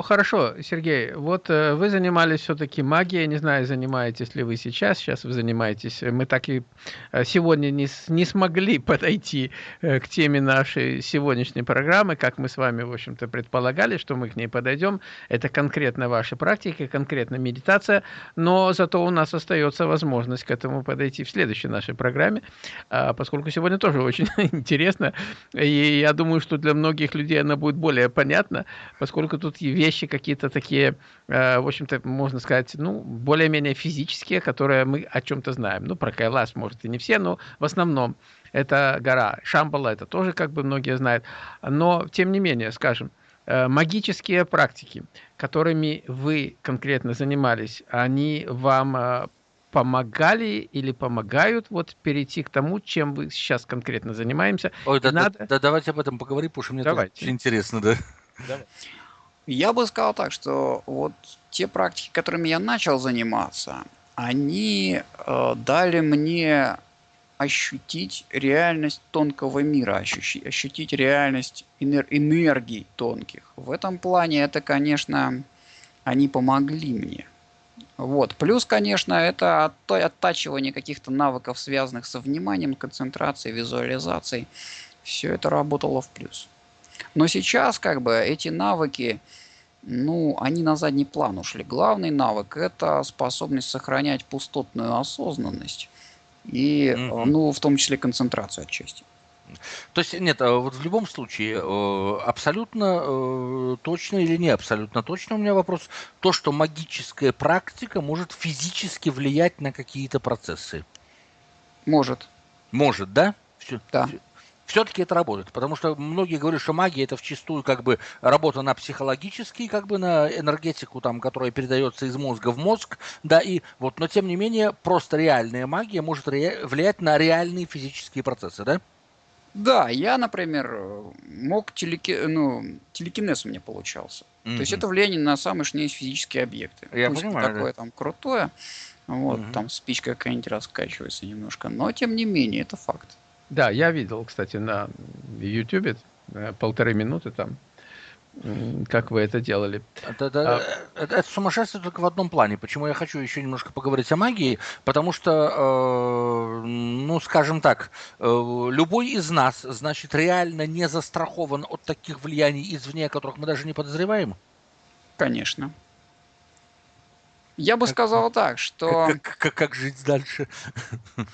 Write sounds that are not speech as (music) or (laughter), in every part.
Ну, хорошо, Сергей, вот э, вы занимались все-таки магией, не знаю, занимаетесь ли вы сейчас, сейчас вы занимаетесь, мы так и э, сегодня не, не смогли (laughs) подойти э, к теме нашей сегодняшней программы, как мы с вами, в общем-то, предполагали, что мы к ней подойдем, это конкретно ваши практики, конкретно медитация, но зато у нас остается возможность к этому подойти в следующей нашей программе, э, поскольку сегодня тоже очень (laughs) интересно, и я думаю, что для многих людей она будет более понятна, поскольку тут вещи какие-то такие, э, в общем-то, можно сказать, ну, более-менее физические, которые мы о чем-то знаем. Ну, про Кайлас, может, и не все, но в основном это гора. Шамбала это тоже как бы многие знают. Но, тем не менее, скажем, э, магические практики, которыми вы конкретно занимались, они вам э, помогали или помогают вот перейти к тому, чем вы сейчас конкретно занимаемся. Ой, да, надо... да, да, давайте об этом поговорим, потому что мне давайте. тоже интересно, да. Давай. Я бы сказал так, что вот те практики, которыми я начал заниматься, они э, дали мне ощутить реальность тонкого мира, ощутить, ощутить реальность энер энергий тонких. В этом плане это, конечно, они помогли мне. Вот. Плюс, конечно, это оттачивание каких-то навыков, связанных со вниманием, концентрацией, визуализацией. Все это работало в плюс. Но сейчас как бы эти навыки, ну, они на задний план ушли. Главный навык – это способность сохранять пустотную осознанность и, mm-hmm. ну, в том числе концентрацию отчасти. То есть, нет, а вот в любом случае, э, абсолютно э, точно или не абсолютно точно у меня вопрос, то, что магическая практика может физически влиять на какие-то процессы. Может. Может, да? Все, да все-таки это работает, потому что многие говорят, что магия это вчастую как бы работа на психологический, как бы на энергетику, там, которая передается из мозга в мозг, да, и вот, но тем не менее, просто реальная магия может ре- влиять на реальные физические процессы, да? Да, я, например, мог телеки... ну, телекинез у меня получался. Mm-hmm. То есть это влияние на самые что есть физические объекты. Я Пусть понимаю, такое да. там крутое, вот, mm-hmm. там спичка какая-нибудь раскачивается немножко, но тем не менее это факт. Да, я видел, кстати, на YouTube э, полторы минуты там, как вы это делали. Это, это, а... это, это сумасшествие только в одном плане. Почему я хочу еще немножко поговорить о магии? Потому что, э, ну, скажем так, э, любой из нас, значит, реально не застрахован от таких влияний извне, о которых мы даже не подозреваем? Конечно. Я бы как, сказал так, что... Как, как, как жить дальше? (laughs)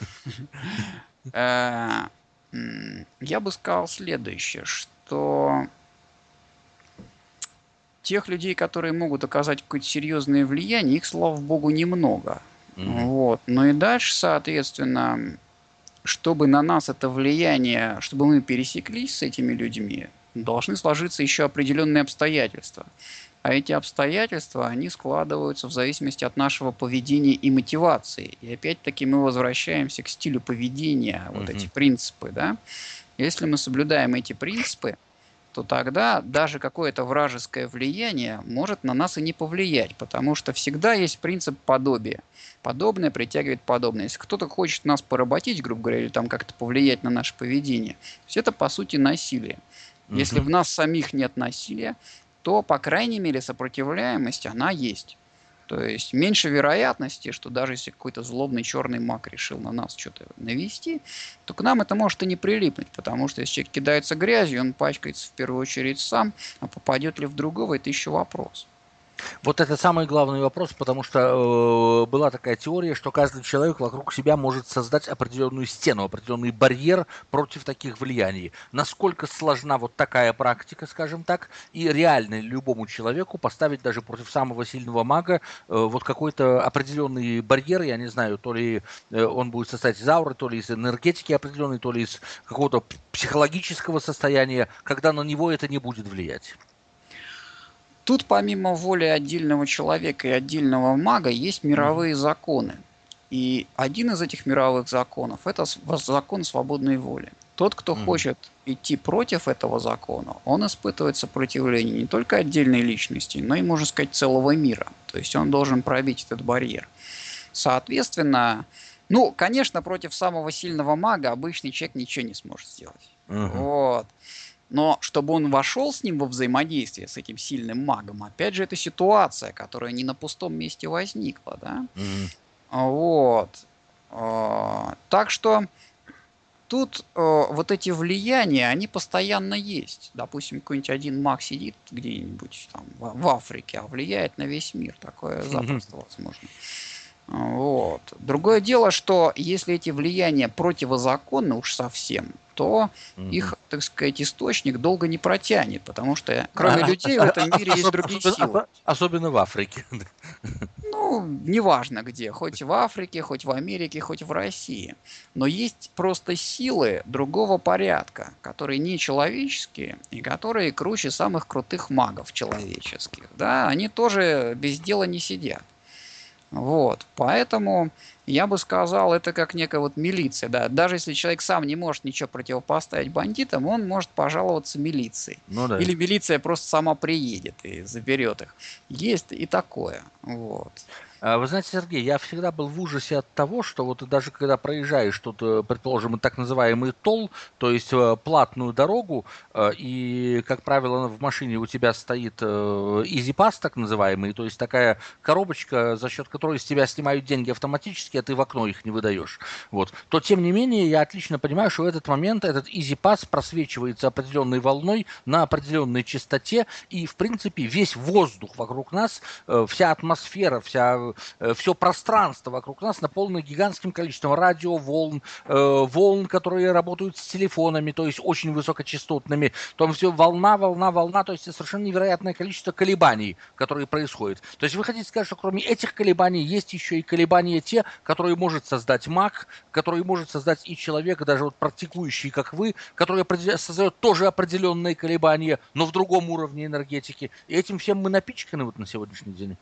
Э, я бы сказал следующее, что тех людей, которые могут оказать какое-то серьезное влияние, их, слава богу, немного. Mm-hmm. Вот. Но и дальше, соответственно, чтобы на нас это влияние, чтобы мы пересеклись с этими людьми, должны сложиться еще определенные обстоятельства. А эти обстоятельства, они складываются в зависимости от нашего поведения и мотивации. И опять-таки мы возвращаемся к стилю поведения, вот угу. эти принципы, да. Если мы соблюдаем эти принципы, то тогда даже какое-то вражеское влияние может на нас и не повлиять, потому что всегда есть принцип подобия. Подобное притягивает подобное. Если кто-то хочет нас поработить, грубо говоря, или там как-то повлиять на наше поведение, то есть это по сути насилие. Если в нас самих нет насилия, то, по крайней мере, сопротивляемость, она есть. То есть меньше вероятности, что даже если какой-то злобный черный маг решил на нас что-то навести, то к нам это может и не прилипнуть, потому что если человек кидается грязью, он пачкается в первую очередь сам, а попадет ли в другого, это еще вопрос. Вот это самый главный вопрос, потому что э, была такая теория, что каждый человек вокруг себя может создать определенную стену, определенный барьер против таких влияний. Насколько сложна вот такая практика, скажем так, и реально любому человеку поставить даже против самого сильного мага э, вот какой-то определенный барьер, я не знаю, то ли э, он будет состоять из ауры, то ли из энергетики определенной, то ли из какого-то психологического состояния, когда на него это не будет влиять. Тут помимо воли отдельного человека и отдельного мага есть мировые законы. И один из этих мировых законов – это закон свободной воли. Тот, кто mm. хочет идти против этого закона, он испытывает сопротивление не только отдельной личности, но и, можно сказать, целого мира. То есть он должен пробить этот барьер. Соответственно, ну, конечно, против самого сильного мага обычный человек ничего не сможет сделать. Uh-huh. Вот. Но чтобы он вошел с ним во взаимодействие, с этим сильным магом, опять же, это ситуация, которая не на пустом месте возникла, да? Mm-hmm. Вот. А, так что тут э, вот эти влияния, они постоянно есть. Допустим, какой-нибудь один маг сидит где-нибудь там в Африке, а влияет на весь мир. Такое запросто возможно. Вот. Другое дело, что если эти влияния противозаконны уж совсем, то их, так сказать, источник долго не протянет, потому что кроме а, людей в этом мире есть другие силы. Особенно в Африке. (laughs) Ну, неважно где, хоть в Африке, хоть в Америке, хоть в России. Но есть просто силы другого порядка, которые не человеческие и которые круче самых крутых магов человеческих. Да, они тоже без дела не сидят. Вот, поэтому я бы сказал, это как некая вот милиция, да. Даже если человек сам не может ничего противопоставить бандитам, он может пожаловаться милиции. Ну, да. Или милиция просто сама приедет и заберет их. Есть и такое. Вот. А, вы знаете, Сергей, я всегда был в ужасе от того, что вот даже когда проезжаешь тут, э, предположим, так называемый тол, то есть э, платную дорогу, э, и, как правило, в машине у тебя стоит Easy Pass, так называемый, то есть такая коробочка, за счет которой с тебя снимают деньги автоматически, а ты в окно их не выдаешь. Вот. То, тем не менее, я отлично понимаю, что в этот момент этот Easy Pass просвечивается определенной волной на определенной частоте, и, в принципе, весь воздух вокруг нас, вся атмосфера, вся все пространство вокруг нас наполнено гигантским количеством радиоволн, э, волн, которые работают с телефонами, то есть очень высокочастотными. Там все волна, волна, волна, то есть совершенно невероятное количество колебаний, которые происходят. То есть вы хотите сказать, что кроме этих колебаний есть еще и колебания те, которые может создать маг, которые может создать и человек, даже вот практикующий, как вы, который создает тоже определенные колебания, но в другом уровне энергетики. И этим всем мы напичканы вот на сегодняшний день.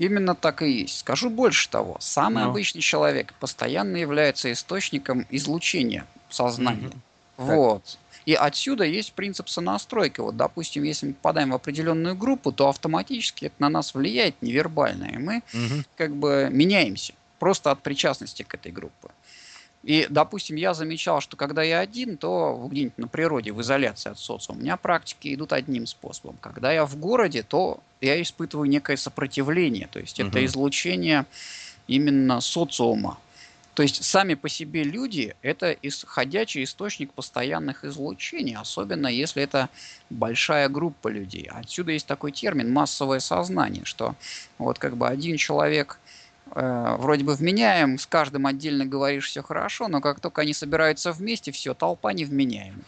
Именно так и есть. Скажу больше того. Самый Но. Ну. обычный человек постоянно является источником излучения сознания. Угу. Вот. Так. И отсюда есть принцип сонастройки. Вот, допустим, если мы попадаем в определенную группу, то автоматически это на нас влияет невербально, и мы угу. как бы меняемся просто от причастности к этой группе. И, допустим, я замечал, что когда я один, то где-нибудь на природе, в изоляции от социума, у меня практики идут одним способом. Когда я в городе, то я испытываю некое сопротивление. То есть это излучение именно социума. То есть сами по себе люди – это исходящий источник постоянных излучений, особенно если это большая группа людей. Отсюда есть такой термин «массовое сознание», что вот как бы один человек – э, вроде бы вменяем, с каждым отдельно говоришь все хорошо, но как только они собираются вместе, все, толпа невменяемых.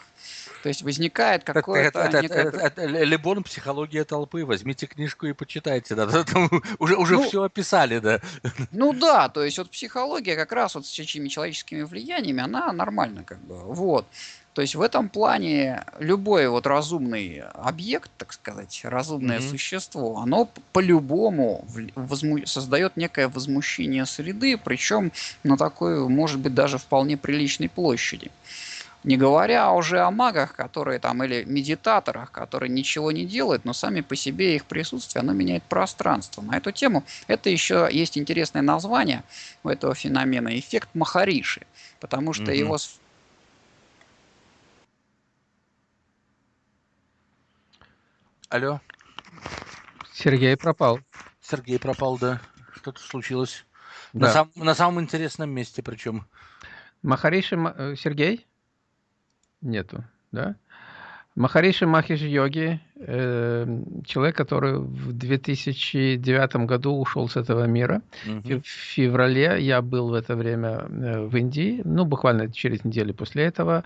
То есть возникает какое-то... Это, это, некое... это, это, это Лебон «Психология толпы». Возьмите книжку и почитайте. Да. (laughs) Там уже уже ну, все описали, да. Ну да, то есть вот психология как раз вот с этими человеческими влияниями, она нормальна как бы. Вот. То есть в этом плане любой вот разумный объект, так сказать, разумное mm-hmm. существо, оно по-любому возму- создает некое возмущение среды, причем на такой, может быть, даже вполне приличной площади. Не говоря уже о магах, которые там, или медитаторах, которые ничего не делают, но сами по себе их присутствие, оно меняет пространство. На эту тему это еще есть интересное название у этого феномена – эффект Махариши, потому что mm-hmm. его Алло. Сергей пропал. Сергей пропал, да. Что-то случилось. Да. На, сам, на самом интересном месте причем. Махариши э, Сергей? Нету, да? Махариши Махиш Йоги, э, человек, который в 2009 году ушел с этого мира. Угу. В феврале я был в это время э, в Индии, ну, буквально через неделю после этого.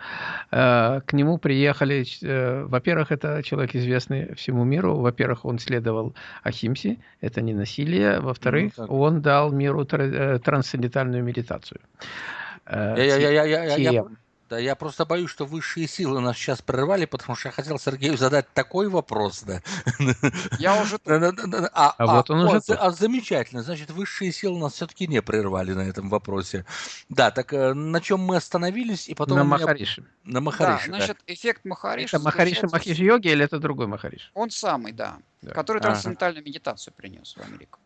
Э, к нему приехали, э, во-первых, это человек известный всему миру. Во-первых, он следовал Ахимсе, это не насилие. Во-вторых, ну, он дал миру тр- трансцендентальную медитацию. Э, я, я, я, я, я, я, да, я просто боюсь, что высшие силы нас сейчас прервали, потому что я хотел Сергею задать такой вопрос, да. Я уже... А, а, вот он уже... А, замечательно, значит, высшие силы нас все-таки не прервали на этом вопросе. Да, так э, на чем мы остановились, и потом... На Махарише. На Махарише, да. Значит, эффект Махариша... Это Махариша Махиш йоги или это другой Махариш? Он самый, да. Который трансцендентальную медитацию принес в Америку.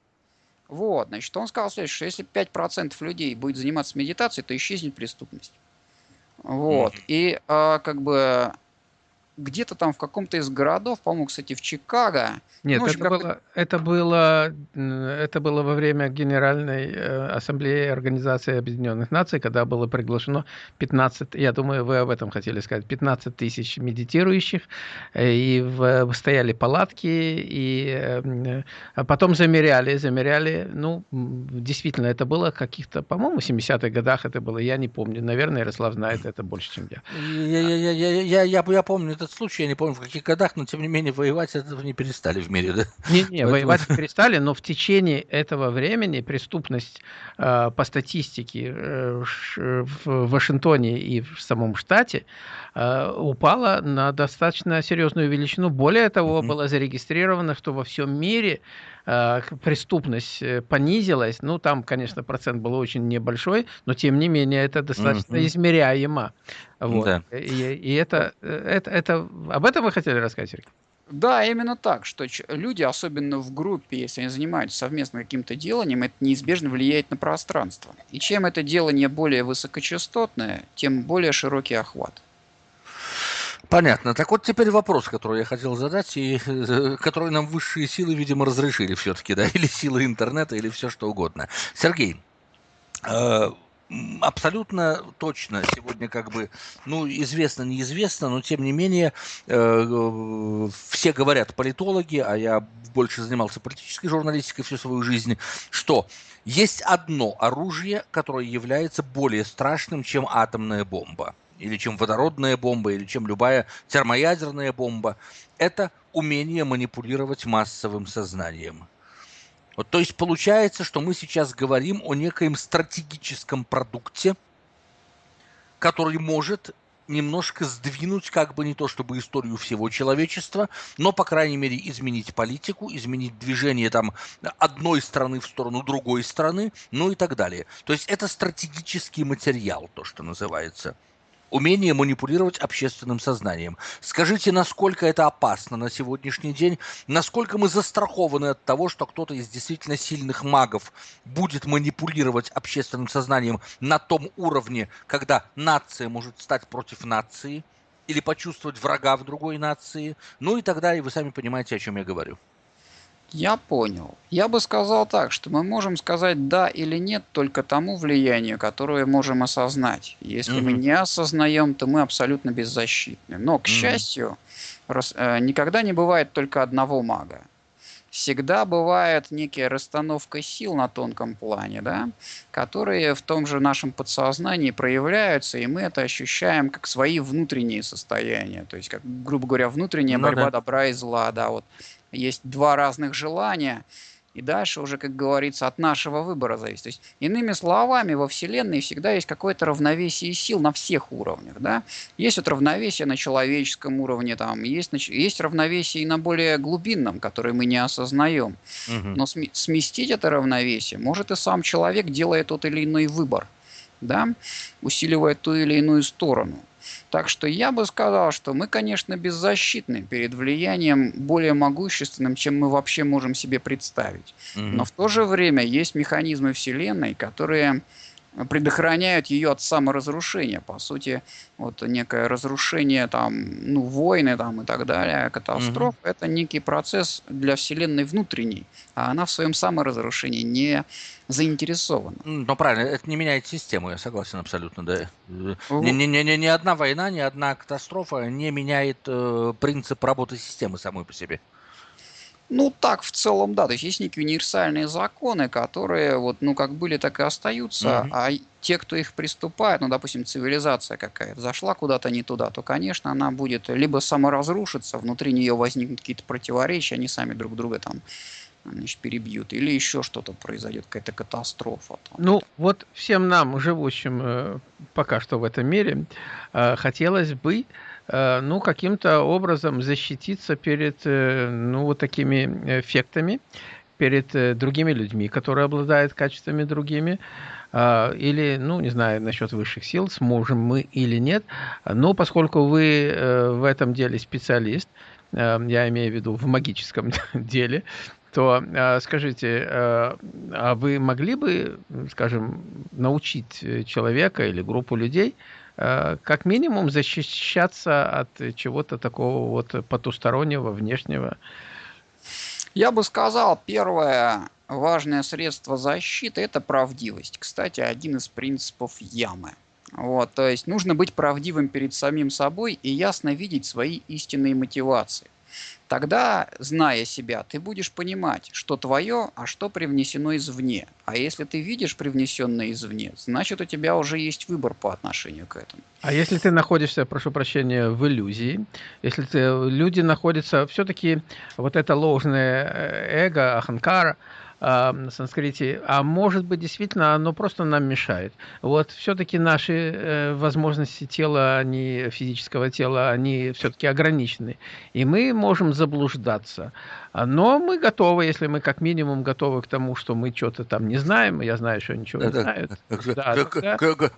Вот, значит, он сказал следующее, что если 5% людей будет заниматься медитацией, то исчезнет преступность. Вот. Mm-hmm. И а, как бы где-то там в каком-то из городов, по-моему, кстати, в Чикаго. Нет, ну, это, было, это, было, это было во время Генеральной э, Ассамблеи Организации Объединенных Наций, когда было приглашено 15, я думаю, вы об этом хотели сказать, 15 тысяч медитирующих, э, и в, стояли палатки, и э, а потом замеряли, замеряли, ну, действительно, это было каких-то, по-моему, в 70-х годах это было, я не помню, наверное, Ярослав знает это больше, чем я. Я, я, я, я, я, я, я помню этот случай, я не помню в каких годах, но тем не менее воевать этого не перестали в мире, да? Не, не, (laughs) воевать перестали, но в течение этого времени преступность э, по статистике э, в Вашингтоне и в самом штате э, упала на достаточно серьезную величину. Более того, mm-hmm. было зарегистрировано, что во всем мире преступность э, понизилась. Ну, там, конечно, процент был очень небольшой, но тем не менее это достаточно mm-hmm. измеряемо. Вот. Да. И, и это, э, это, это... Об этом вы хотели рассказать, Сергей? Да, именно так, что люди, особенно в группе, если они занимаются совместно каким-то деланием, это неизбежно влияет на пространство. И чем это делание более высокочастотное, тем более широкий охват. Понятно. Так вот теперь вопрос, который я хотел задать, и э, который нам высшие силы, видимо, разрешили все-таки, да, (laughs) или силы интернета, или все что угодно. Сергей, э, абсолютно точно сегодня как бы, ну, известно, неизвестно, но тем не менее э, все говорят политологи, а я больше занимался политической журналистикой всю свою жизнь, что есть одно оружие, которое является более страшным, чем атомная бомба, или чем водородная бомба, или чем любая термоядерная бомба. Это умение манипулировать массовым сознанием. Вот, то есть получается, что мы сейчас говорим о некоем стратегическом продукте, который может немножко сдвинуть, как бы не то чтобы историю всего человечества, но, по крайней мере, изменить политику, изменить движение там одной страны в сторону другой страны, ну и так далее. То есть это стратегический материал, то, что называется умение манипулировать общественным сознанием. Скажите, насколько это опасно на сегодняшний день? Насколько мы застрахованы от того, что кто-то из действительно сильных магов будет манипулировать общественным сознанием на том уровне, когда нация может стать против нации? Или почувствовать врага в другой нации? Ну и тогда, и вы сами понимаете, о чем я говорю. Я понял. Я бы сказал так, что мы можем сказать да или нет только тому влиянию, которое можем осознать. Если mm-hmm. мы не осознаем, то мы абсолютно беззащитны. Но, к mm-hmm. счастью, рас, э, никогда не бывает только одного мага. Всегда бывает некая расстановка сил на тонком плане, да, которые в том же нашем подсознании проявляются, и мы это ощущаем как свои внутренние состояния. То есть, как, грубо говоря, внутренняя ну, борьба да. добра и зла, да, вот есть два разных желания, и дальше уже, как говорится, от нашего выбора зависит. То есть, иными словами, во Вселенной всегда есть какое-то равновесие сил на всех уровнях. Да? Есть вот равновесие на человеческом уровне, там, есть, есть равновесие и на более глубинном, которое мы не осознаем. Угу. Но сместить это равновесие может и сам человек, делая тот или иной выбор, да? усиливая ту или иную сторону. Так что я бы сказал, что мы, конечно, беззащитны перед влиянием более могущественным, чем мы вообще можем себе представить. Mm-hmm. Но в то же время есть механизмы Вселенной, которые предохраняют ее от саморазрушения. По сути, вот некое разрушение, там, ну, войны там, и так далее, катастроф, mm-hmm. это некий процесс для Вселенной внутренней, а она в своем саморазрушении не заинтересована. Ну, правильно, это не меняет систему, я согласен абсолютно, да. Ни, ни, ни, ни одна война, ни одна катастрофа не меняет э, принцип работы системы самой по себе. Ну, так в целом, да. То есть есть некие универсальные законы, которые вот, ну, как были, так и остаются, mm-hmm. а те, кто их приступает, ну, допустим, цивилизация какая-то зашла куда-то не туда, то, конечно, она будет либо саморазрушиться, внутри нее возникнут какие-то противоречия, они сами друг друга там значит, перебьют, или еще что-то произойдет, какая-то катастрофа. Там. Ну, вот всем нам, живущим э, пока что в этом мире, э, хотелось бы Э, ну, каким-то образом защититься перед, э, ну, вот такими эффектами, перед э, другими людьми, которые обладают качествами другими, или, ну, не знаю, насчет высших сил, сможем мы или нет, но поскольку вы в этом деле специалист, я имею в виду в магическом (laughs) деле, то скажите, а вы могли бы, скажем, научить человека или группу людей э, как минимум защищаться от чего-то такого вот потустороннего, внешнего. Я бы сказал, первое важное средство защиты – это правдивость. Кстати, один из принципов ямы. Вот, то есть нужно быть правдивым перед самим собой и ясно видеть свои истинные мотивации. Тогда, зная себя, ты будешь понимать, что твое, а что привнесено извне. А если ты видишь привнесенное извне, значит у тебя уже есть выбор по отношению к этому. А если ты находишься, прошу прощения, в иллюзии, если ты, люди находятся, все-таки вот это ложное э, эго, аханкара, на санскрите, а может быть действительно оно просто нам мешает. Вот все-таки наши э, возможности тела, они физического тела, они все-таки ограничены, и мы можем заблуждаться. Но мы готовы, если мы как минимум готовы к тому, что мы что-то там не знаем, я знаю, что ничего не знают.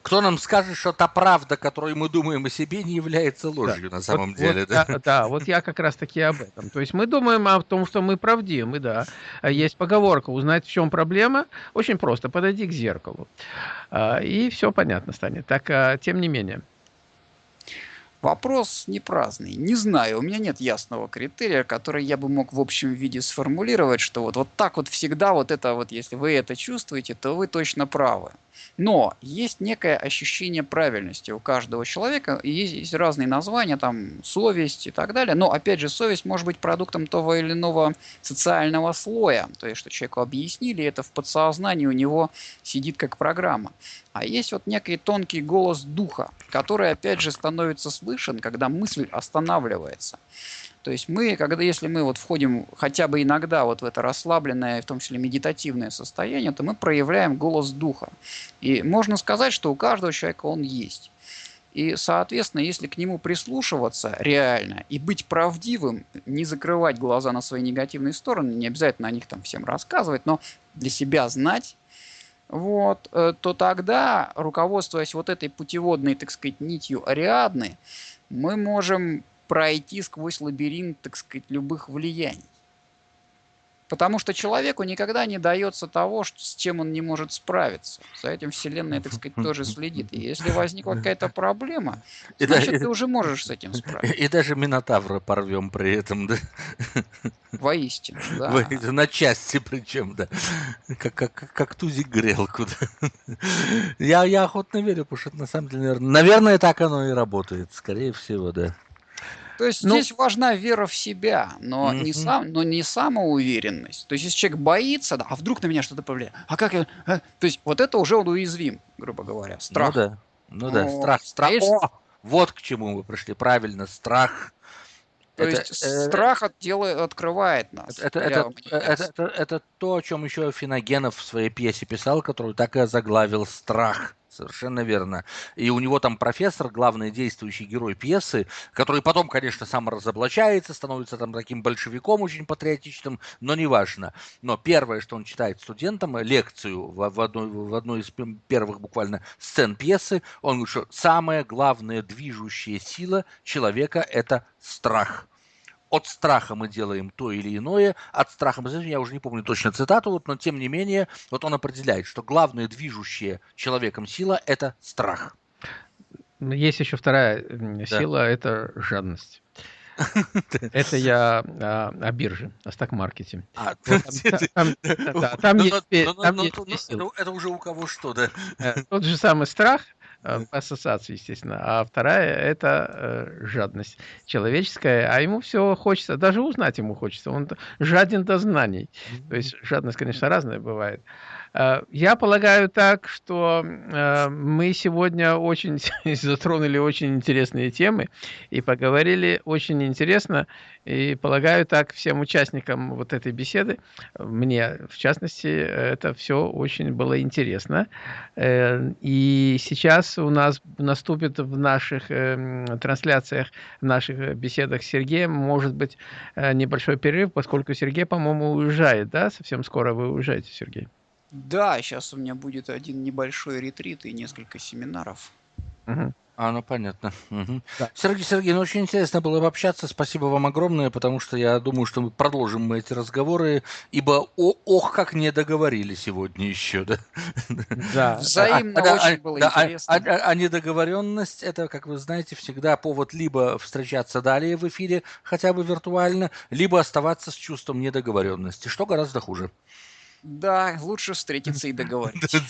Кто нам скажет, что та правда, которую мы думаем о себе, не является ложью на самом деле? Да, вот я как раз таки об этом. То есть мы думаем о том, что мы правдивы, да. Есть поговорка, узнать, в чем проблема, очень просто, подойди к зеркалу. А, и все понятно станет. Так, а, тем не менее. Вопрос не праздный. Не знаю, у меня нет ясного критерия, который я бы мог в общем виде сформулировать, что вот, вот так вот всегда вот это вот, если вы это чувствуете, то вы точно правы. Но есть некое ощущение правильности у каждого человека, есть, есть разные названия, там совесть и так далее. Но опять же, совесть может быть продуктом того или иного социального слоя, то есть что человеку объяснили, это в подсознании у него сидит как программа. А есть вот некий тонкий голос духа, который опять же становится слышен, когда мысль останавливается. То есть мы, когда, если мы вот входим хотя бы иногда вот в это расслабленное, в том числе медитативное состояние, то мы проявляем голос духа. И можно сказать, что у каждого человека он есть. И, соответственно, если к нему прислушиваться реально и быть правдивым, не закрывать глаза на свои негативные стороны, не обязательно о них там всем рассказывать, но для себя знать, вот, э, то тогда, руководствуясь вот этой путеводной, так сказать, нитью Ариадны, мы можем пройти сквозь лабиринт, так сказать, любых влияний. Потому что человеку никогда не дается того, с чем он не может справиться. За этим Вселенная, так сказать, тоже следит. И если возникла какая-то проблема, значит, ты уже можешь с этим справиться. И даже Минотавра порвем при этом, да? Воистину, да. На части причем, да. Как, как, как тузик грелку. Да? Я, я охотно верю, потому что на самом деле, наверное, наверное, так оно и работает. Скорее всего, да. То есть ну, здесь важна вера в себя, но, mm-hmm. не сам, но не самоуверенность. То есть если человек боится, да, а вдруг на меня что-то повлияет, а как я... А? То есть вот это уже он уязвим, грубо говоря, страх. Ну да, ну да, О, страх, страх. Если... О, вот к чему мы пришли, правильно, страх. То это, есть э, страх от дела открывает нас. Это, это, это, это, это то, о чем еще Финогенов в своей пьесе писал, которую так и заглавил «Страх». Совершенно верно. И у него там профессор, главный действующий герой пьесы, который потом, конечно, сам разоблачается, становится там таким большевиком очень патриотичным, но неважно. Но первое, что он читает студентам, лекцию в, в, одной, в одной из первых буквально сцен пьесы, он говорит, что самая главная движущая сила человека – это страх от страха мы делаем то или иное, от страха мы, я уже не помню точно цитату, вот, но тем не менее, вот он определяет, что главное движущее человеком сила – это страх. Есть еще вторая сила, да. это жадность. (laughs) Это я а, о бирже, о стак-маркете. А, там есть Это уже у кого что, да? Э, тот же самый страх, по ассоциации, естественно. А вторая – это э, жадность человеческая, а ему все хочется, даже узнать ему хочется. Он жаден до знаний. То есть жадность, конечно, разная бывает. Э, я полагаю так, что э, мы сегодня очень (laughs) затронули очень интересные темы и поговорили очень интересно. И полагаю так всем участникам вот этой беседы, мне в частности, это все очень было интересно. Э, и сейчас у нас наступит в наших трансляциях, в наших беседах с Сергеем, может быть, небольшой перерыв, поскольку Сергей, по-моему, уезжает, да? Совсем скоро вы уезжаете, Сергей. Да, сейчас у меня будет один небольшой ретрит и несколько семинаров. Угу. А, ну понятно. Угу. Да. Сергей Сергей, ну очень интересно было пообщаться. Спасибо вам огромное, потому что я думаю, что мы продолжим мы эти разговоры, ибо о, ох, как не договорили сегодня еще, да? Да. (laughs) Взаимно а, очень а, было да, а, интересно. А, а, а недоговоренность это, как вы знаете, всегда повод либо встречаться далее в эфире, хотя бы виртуально, либо оставаться с чувством недоговоренности, что гораздо хуже. Да, лучше встретиться и договориться.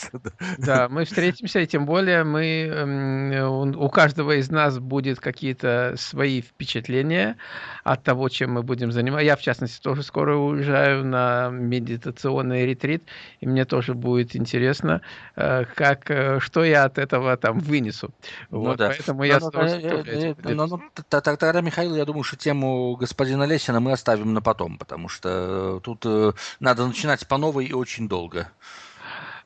Да, мы встретимся, и тем более мы, у каждого из нас будет какие-то свои впечатления от того, чем мы будем заниматься. Я, в частности, тоже скоро уезжаю на медитационный ретрит, и мне тоже будет интересно, э, как, э, что я от этого там вынесу. Ну, вот. Поэтому я... Ну, ну, тогда, Михаил, я думаю, что тему господина Лесина мы оставим на потом, потому что тут э, надо начинать по новой и очень долго.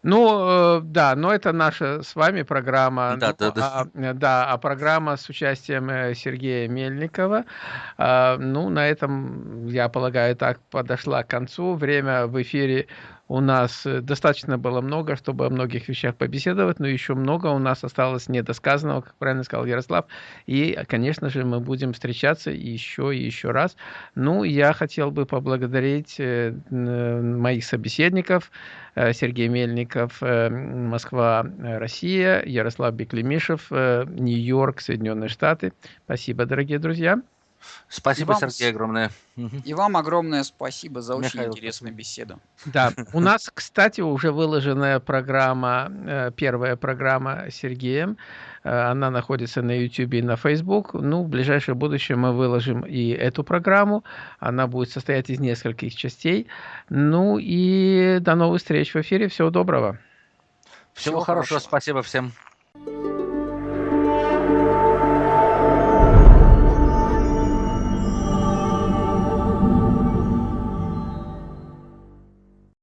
Ну, э, да, но это наша с вами программа. Да, ну, да, да. А, э, да, а программа с участием э, Сергея Мельникова. А, ну, на этом, я полагаю, так подошла к концу. Время в эфире у нас достаточно было много, чтобы о многих вещах побеседовать, но еще много у нас осталось недосказанного, как правильно сказал Ярослав. И, конечно же, мы будем встречаться еще и еще раз. Ну, я хотел бы поблагодарить моих собеседников, Э, Сергей Мельников, э, Москва, э, Россия, Ярослав Беклемишев, Нью-Йорк, Соединенные Штаты. Спасибо, дорогие друзья. Спасибо, вам, Сергей, огромное. (laughs) И вам огромное спасибо за очень Михаил, интересную беседу. Да, (laughs) у нас, кстати, уже выложенная программа, первая программа Сергеем. Она находится на YouTube и на Facebook. Ну, в ближайшее будущее мы выложим и эту программу. Она будет состоять из нескольких частей. Ну и до новых встреч в эфире. Всего доброго. Всего, Всего хорошего. хорошего. Спасибо всем.